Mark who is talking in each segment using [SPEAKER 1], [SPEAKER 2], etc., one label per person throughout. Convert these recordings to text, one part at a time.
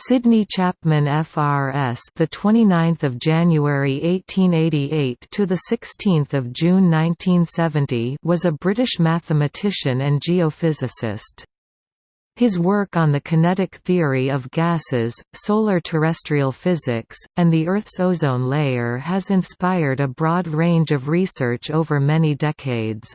[SPEAKER 1] Sidney Chapman FRS the 29th of January 1888 to the 16th of June 1970 was a British mathematician and geophysicist. His work on the kinetic theory of gases, solar terrestrial physics, and the Earth's ozone layer has inspired a broad range of research over many decades.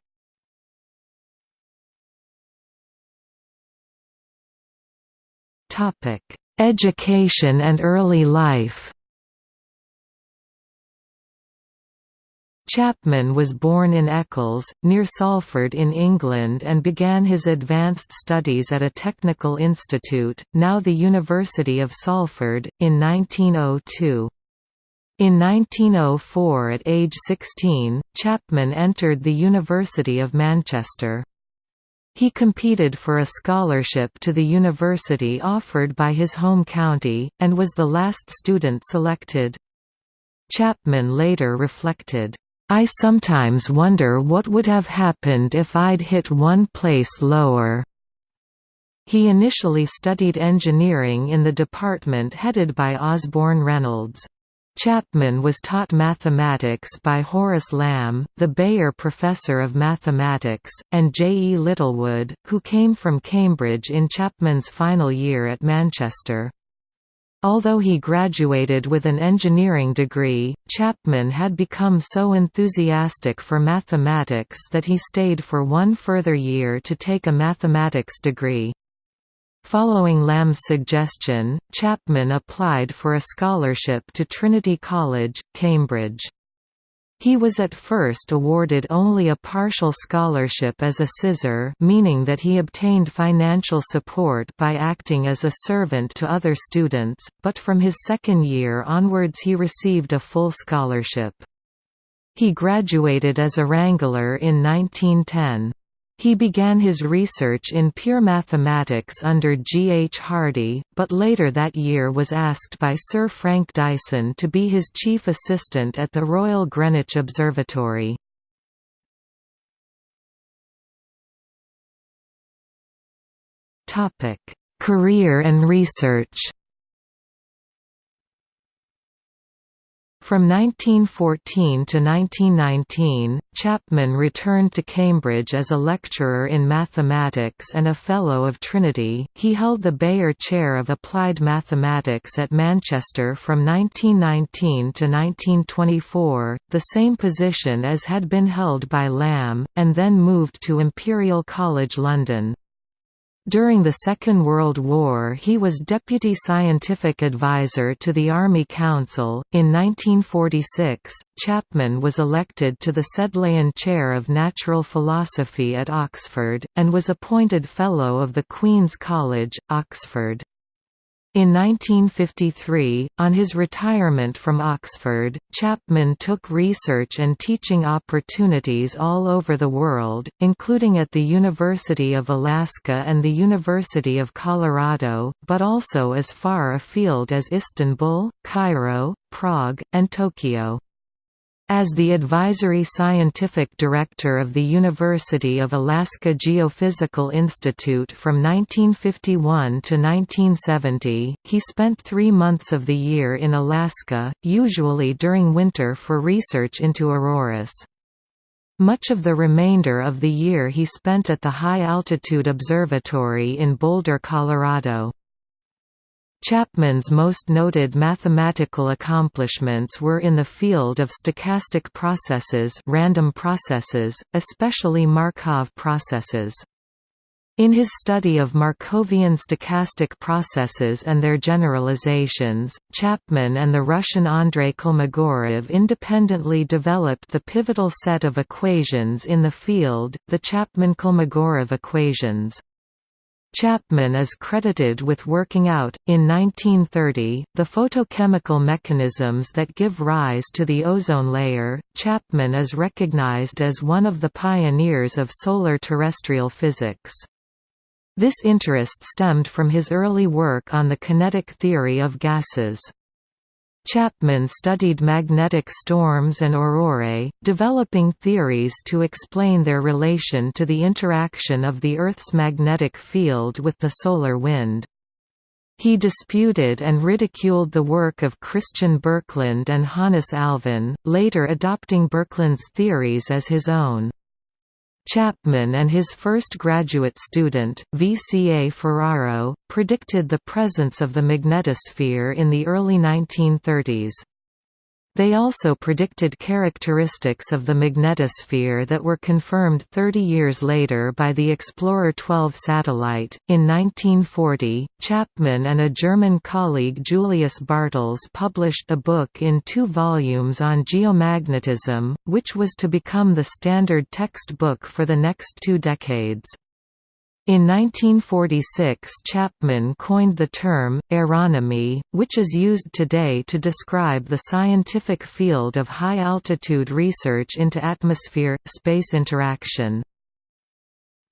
[SPEAKER 1] Topic Education and early life Chapman was born in Eccles, near Salford in England and began his advanced studies at a technical institute, now the University of Salford, in 1902. In 1904 at age 16, Chapman entered the University of Manchester. He competed for a scholarship to the university offered by his home county, and was the last student selected. Chapman later reflected, "...I sometimes wonder what would have happened if I'd hit one place lower." He initially studied engineering in the department headed by Osborne Reynolds. Chapman was taught mathematics by Horace Lamb, the Beyer Professor of Mathematics, and J. E. Littlewood, who came from Cambridge in Chapman's final year at Manchester. Although he graduated with an engineering degree, Chapman had become so enthusiastic for mathematics that he stayed for one further year to take a mathematics degree. Following Lamb's suggestion, Chapman applied for a scholarship to Trinity College, Cambridge. He was at first awarded only a partial scholarship as a sizar meaning that he obtained financial support by acting as a servant to other students, but from his second year onwards he received a full scholarship. He graduated as a wrangler in 1910. He began his research in pure mathematics under G. H. Hardy, but later that year was asked by Sir Frank Dyson to be his chief assistant at the Royal Greenwich Observatory. Career and research From 1914 to 1919, Chapman returned to Cambridge as a lecturer in mathematics and a Fellow of Trinity. He held the Beyer Chair of Applied Mathematics at Manchester from 1919 to 1924, the same position as had been held by Lamb, and then moved to Imperial College London. During the Second World War he was Deputy Scientific Advisor to the Army Council. In 1946, Chapman was elected to the Sedleian Chair of Natural Philosophy at Oxford, and was appointed Fellow of the Queen's College, Oxford. In 1953, on his retirement from Oxford, Chapman took research and teaching opportunities all over the world, including at the University of Alaska and the University of Colorado, but also as far afield as Istanbul, Cairo, Prague, and Tokyo. As the advisory scientific director of the University of Alaska Geophysical Institute from 1951 to 1970, he spent three months of the year in Alaska, usually during winter for research into auroras. Much of the remainder of the year he spent at the High Altitude Observatory in Boulder, Colorado. Chapman's most noted mathematical accomplishments were in the field of stochastic processes random processes, especially Markov processes. In his study of Markovian stochastic processes and their generalizations, Chapman and the Russian Andrei Kolmogorov independently developed the pivotal set of equations in the field, the Chapman-Kolmogorov equations. Chapman is credited with working out, in 1930, the photochemical mechanisms that give rise to the ozone layer. Chapman is recognized as one of the pioneers of solar terrestrial physics. This interest stemmed from his early work on the kinetic theory of gases. Chapman studied magnetic storms and aurorae, developing theories to explain their relation to the interaction of the Earth's magnetic field with the solar wind. He disputed and ridiculed the work of Christian Birkeland and Hannes Alfvén, later adopting Birkeland's theories as his own. Chapman and his first graduate student, V. C. A. Ferraro, predicted the presence of the magnetosphere in the early 1930s. They also predicted characteristics of the magnetosphere that were confirmed 30 years later by the Explorer 12 satellite. In 1940, Chapman and a German colleague Julius Bartels published a book in two volumes on geomagnetism, which was to become the standard textbook for the next two decades. In 1946 Chapman coined the term, aeronomy, which is used today to describe the scientific field of high-altitude research into atmosphere-space interaction.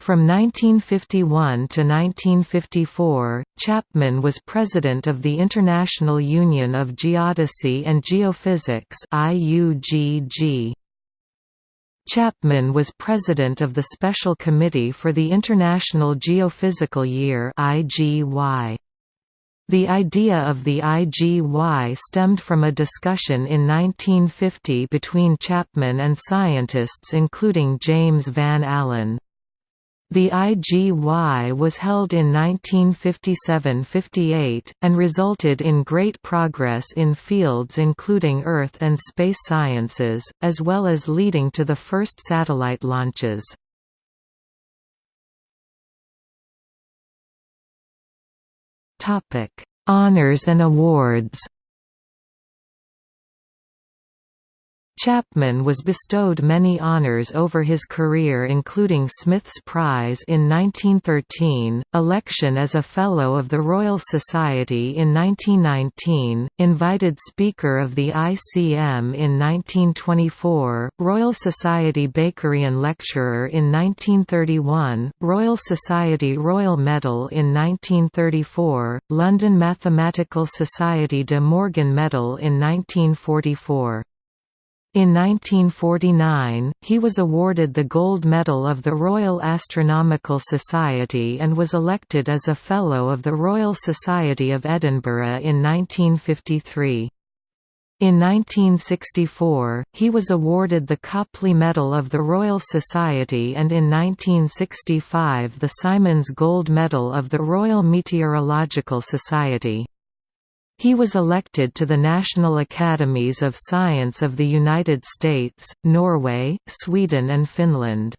[SPEAKER 1] From 1951 to 1954, Chapman was president of the International Union of Geodesy and Geophysics IUGG. Chapman was president of the Special Committee for the International Geophysical Year The idea of the IGY stemmed from a discussion in 1950 between Chapman and scientists including James Van Allen. The IGY was held in 1957–58, and resulted in great progress in fields including Earth and space sciences, as well as leading to the first satellite launches. Honours and awards Chapman was bestowed many honors over his career including Smith's Prize in 1913, election as a Fellow of the Royal Society in 1919, invited Speaker of the ICM in 1924, Royal Society Bakerian Lecturer in 1931, Royal Society Royal Medal in 1934, London Mathematical Society de Morgan Medal in 1944. In 1949, he was awarded the Gold Medal of the Royal Astronomical Society and was elected as a Fellow of the Royal Society of Edinburgh in 1953. In 1964, he was awarded the Copley Medal of the Royal Society and in 1965 the Symons Gold Medal of the Royal Meteorological Society. He was elected to the National Academies of Science of the United States, Norway, Sweden and Finland.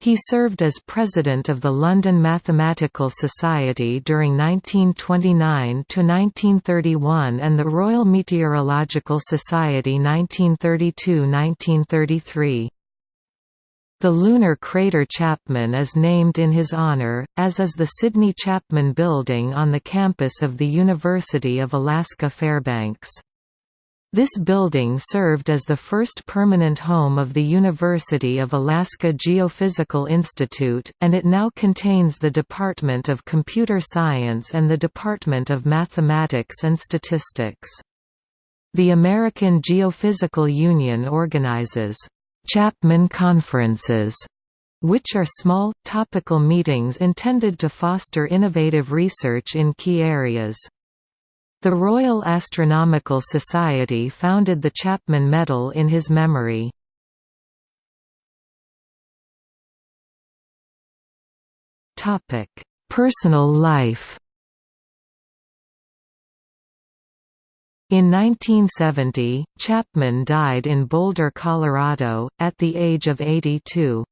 [SPEAKER 1] He served as president of the London Mathematical Society during 1929–1931 and the Royal Meteorological Society 1932–1933. The lunar crater Chapman is named in his honor, as is the Sidney Chapman Building on the campus of the University of Alaska Fairbanks. This building served as the first permanent home of the University of Alaska Geophysical Institute, and it now contains the Department of Computer Science and the Department of Mathematics and Statistics. The American Geophysical Union organizes Chapman Conferences, which are small, topical meetings intended to foster innovative research in key areas. The Royal Astronomical Society founded the Chapman Medal in his memory. Personal life In 1970, Chapman died in Boulder, Colorado, at the age of 82.